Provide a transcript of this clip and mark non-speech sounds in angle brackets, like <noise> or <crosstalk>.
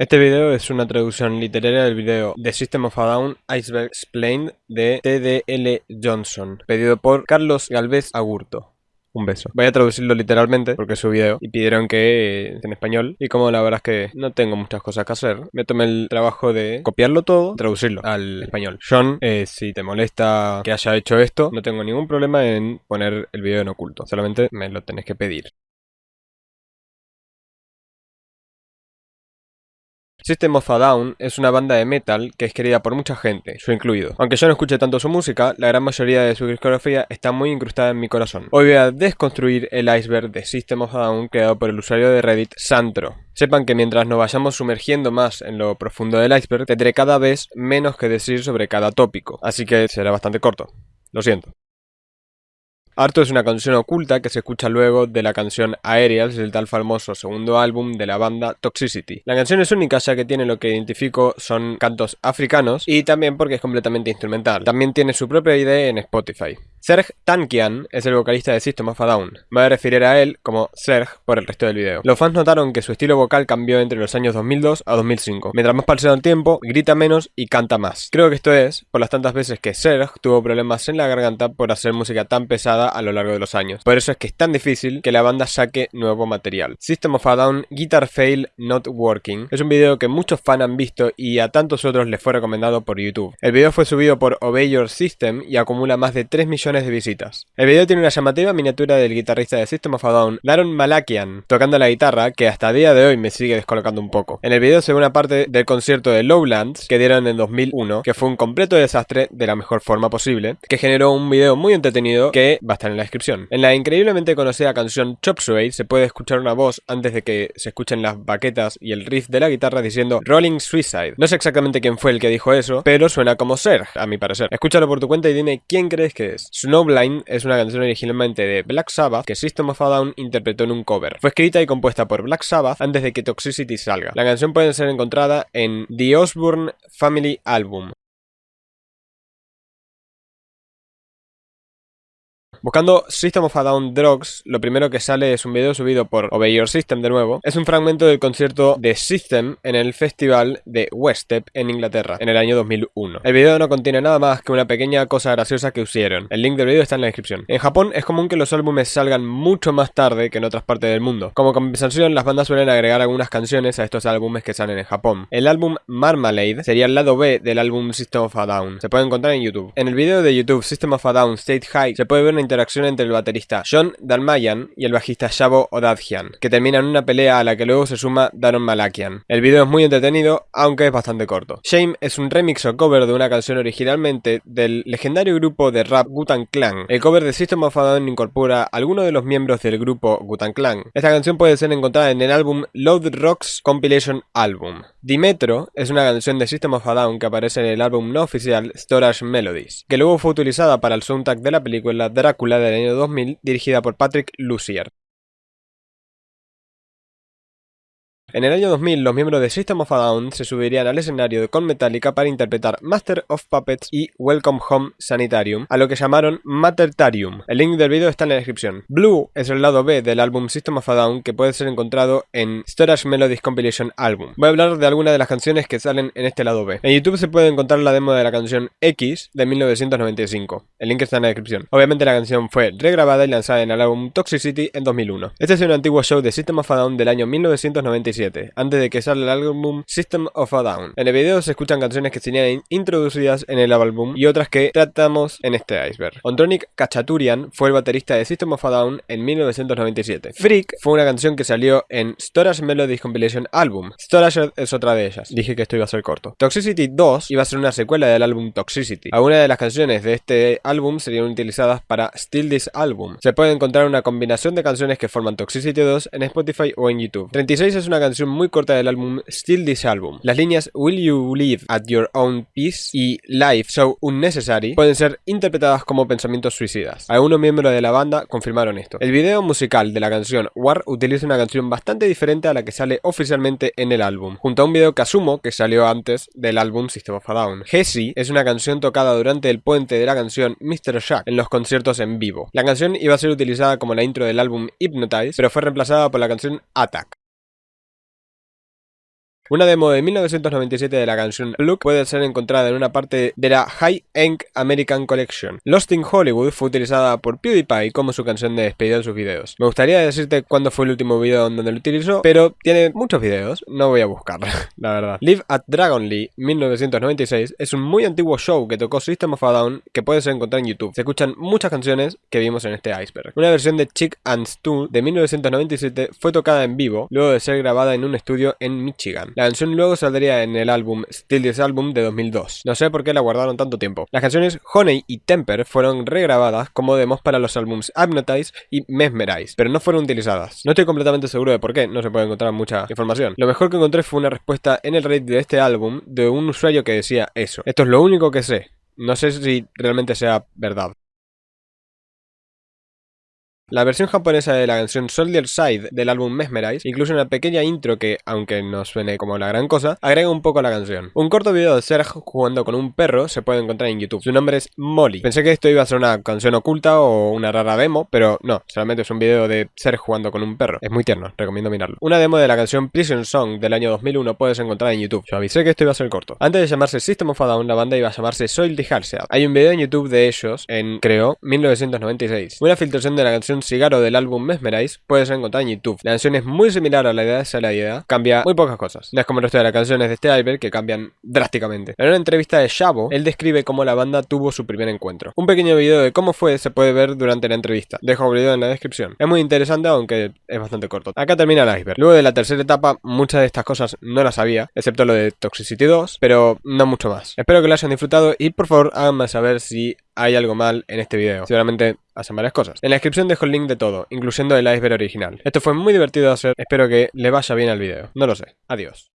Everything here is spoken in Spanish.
Este video es una traducción literaria del video The System of a Down Iceberg Explained de TDL Johnson, pedido por Carlos Galvez Agurto. Un beso. Voy a traducirlo literalmente porque es su video y pidieron que eh, en español. Y como la verdad es que no tengo muchas cosas que hacer, me tomé el trabajo de copiarlo todo, traducirlo al español. John, eh, si te molesta que haya hecho esto, no tengo ningún problema en poner el video en oculto. Solamente me lo tenés que pedir. System of a Down es una banda de metal que es querida por mucha gente, yo incluido. Aunque yo no escuche tanto su música, la gran mayoría de su discografía está muy incrustada en mi corazón. Hoy voy a desconstruir el iceberg de System of a Down creado por el usuario de Reddit Santro. Sepan que mientras nos vayamos sumergiendo más en lo profundo del iceberg, tendré cada vez menos que decir sobre cada tópico, así que será bastante corto. Lo siento. Harto es una canción oculta que se escucha luego de la canción Aerials del tal famoso segundo álbum de la banda Toxicity. La canción es única ya que tiene lo que identifico son cantos africanos y también porque es completamente instrumental. También tiene su propia ID en Spotify. Serge Tankian es el vocalista de System of a Down. Me voy a referir a él como Serge por el resto del video. Los fans notaron que su estilo vocal cambió entre los años 2002 a 2005. Mientras más pasa el tiempo, grita menos y canta más. Creo que esto es por las tantas veces que Serge tuvo problemas en la garganta por hacer música tan pesada a lo largo de los años. Por eso es que es tan difícil que la banda saque nuevo material. System of a Down Guitar Fail Not Working es un video que muchos fans han visto y a tantos otros les fue recomendado por YouTube. El video fue subido por Obey Your System y acumula más de 3 millones de visitas. El video tiene una llamativa miniatura del guitarrista de System of a Down, Daron Malakian, tocando la guitarra, que hasta día de hoy me sigue descolocando un poco. En el video se ve una parte del concierto de Lowlands que dieron en 2001, que fue un completo desastre de la mejor forma posible, que generó un video muy entretenido que va a estar en la descripción. En la increíblemente conocida canción Chop Suey se puede escuchar una voz antes de que se escuchen las baquetas y el riff de la guitarra diciendo Rolling Suicide. No sé exactamente quién fue el que dijo eso, pero suena como Serge, a mi parecer. Escúchalo por tu cuenta y dime quién crees que es. Snowblind es una canción originalmente de Black Sabbath que System of a Down interpretó en un cover. Fue escrita y compuesta por Black Sabbath antes de que Toxicity salga. La canción puede ser encontrada en The Osbourne Family Album. Buscando System of a Down Drugs, lo primero que sale es un video subido por Obey Your System de nuevo. Es un fragmento del concierto de System en el festival de Westep en Inglaterra, en el año 2001. El video no contiene nada más que una pequeña cosa graciosa que hicieron. El link del video está en la descripción. En Japón es común que los álbumes salgan mucho más tarde que en otras partes del mundo. Como compensación, las bandas suelen agregar algunas canciones a estos álbumes que salen en Japón. El álbum Marmalade sería el lado B del álbum System of a Down. Se puede encontrar en YouTube. En el video de YouTube System of a Down State High se puede ver una interacción entre el baterista John Dalmayan y el bajista Shabo Odadjian, que termina en una pelea a la que luego se suma Daron Malakian. El video es muy entretenido, aunque es bastante corto. Shame es un remix o cover de una canción originalmente del legendario grupo de rap Gutan Clan. El cover de System of a Down incorpora a algunos de los miembros del grupo Gutan Clan. Esta canción puede ser encontrada en el álbum Load Rocks Compilation Album. Dimetro es una canción de System of a Down que aparece en el álbum no oficial Storage Melodies, que luego fue utilizada para el soundtrack de la película Drácula del año 2000 dirigida por Patrick Lucier. En el año 2000, los miembros de System of a Down se subirían al escenario Con Metallica para interpretar Master of Puppets y Welcome Home Sanitarium, a lo que llamaron Matertarium. El link del video está en la descripción. Blue es el lado B del álbum System of a Down que puede ser encontrado en Storage Melodies Compilation Album. Voy a hablar de algunas de las canciones que salen en este lado B. En YouTube se puede encontrar la demo de la canción X de 1995. El link está en la descripción. Obviamente la canción fue regrabada y lanzada en el álbum Toxicity en 2001. Este es un antiguo show de System of a Down del año 1995 antes de que salga el álbum System of a Down. En el video se escuchan canciones que serían introducidas en el álbum y otras que tratamos en este iceberg. Ontronic Kachaturian fue el baterista de System of a Down en 1997. Freak fue una canción que salió en Storage Melodies Compilation Album. Storage es otra de ellas. Dije que esto iba a ser corto. Toxicity 2 iba a ser una secuela del álbum Toxicity. Algunas de las canciones de este álbum serían utilizadas para Still This Album. Se puede encontrar una combinación de canciones que forman Toxicity 2 en Spotify o en YouTube. 36 es una canción muy corta del álbum Still This Album. Las líneas Will You Live at Your Own Peace y Life So Unnecessary pueden ser interpretadas como pensamientos suicidas. Algunos miembros de la banda confirmaron esto. El video musical de la canción War utiliza una canción bastante diferente a la que sale oficialmente en el álbum, junto a un video que asumo que salió antes del álbum System of a Down. Jessie es una canción tocada durante el puente de la canción Mr. Jack en los conciertos en vivo. La canción iba a ser utilizada como la intro del álbum Hypnotize, pero fue reemplazada por la canción Attack. Una demo de 1997 de la canción Look puede ser encontrada en una parte de la High End American Collection. Lost in Hollywood fue utilizada por PewDiePie como su canción de despedida en sus videos. Me gustaría decirte cuándo fue el último video donde lo utilizó, pero tiene muchos videos, no voy a buscarlo, <laughs> la verdad. Live at Dragonly 1996 es un muy antiguo show que tocó System of a Down que puedes encontrar en YouTube. Se escuchan muchas canciones que vimos en este iceberg. Una versión de Chick and Stu de 1997 fue tocada en vivo, luego de ser grabada en un estudio en Michigan. La canción luego saldría en el álbum Still This Album de 2002. No sé por qué la guardaron tanto tiempo. Las canciones Honey y Temper fueron regrabadas como demos para los álbums Hypnotize y Mesmerize, pero no fueron utilizadas. No estoy completamente seguro de por qué, no se puede encontrar mucha información. Lo mejor que encontré fue una respuesta en el Reddit de este álbum de un usuario que decía eso. Esto es lo único que sé. No sé si realmente sea verdad. La versión japonesa de la canción Soldier Side del álbum Mesmerize incluye una pequeña intro que, aunque no suene como la gran cosa, agrega un poco a la canción. Un corto video de Serge jugando con un perro se puede encontrar en YouTube. Su nombre es Molly. Pensé que esto iba a ser una canción oculta o una rara demo, pero no, solamente es un video de Serge jugando con un perro. Es muy tierno, recomiendo mirarlo. Una demo de la canción Prison Song del año 2001 puedes encontrar en YouTube. Yo avisé que esto iba a ser corto. Antes de llamarse System of a Down, la banda iba a llamarse Soil the Hay un video en YouTube de ellos en, creo, 1996. Una filtración de la canción Cigaro del álbum Mesmerize puedes encontrar en YouTube. La canción es muy similar a la idea de la idea, cambia muy pocas cosas. No es como el resto de las canciones de este álbum que cambian drásticamente. En una entrevista de Shabo, él describe cómo la banda tuvo su primer encuentro. Un pequeño video de cómo fue se puede ver durante la entrevista. Dejo el video en la descripción. Es muy interesante aunque es bastante corto. Acá termina el iceberg. Luego de la tercera etapa, muchas de estas cosas no las sabía, excepto lo de Toxicity 2, pero no mucho más. Espero que lo hayan disfrutado y por favor háganme saber si hay algo mal en este video. Seguramente hacen varias cosas. En la descripción dejo el link de todo, incluyendo el iceberg original. Esto fue muy divertido de hacer, espero que le vaya bien al video. No lo sé. Adiós.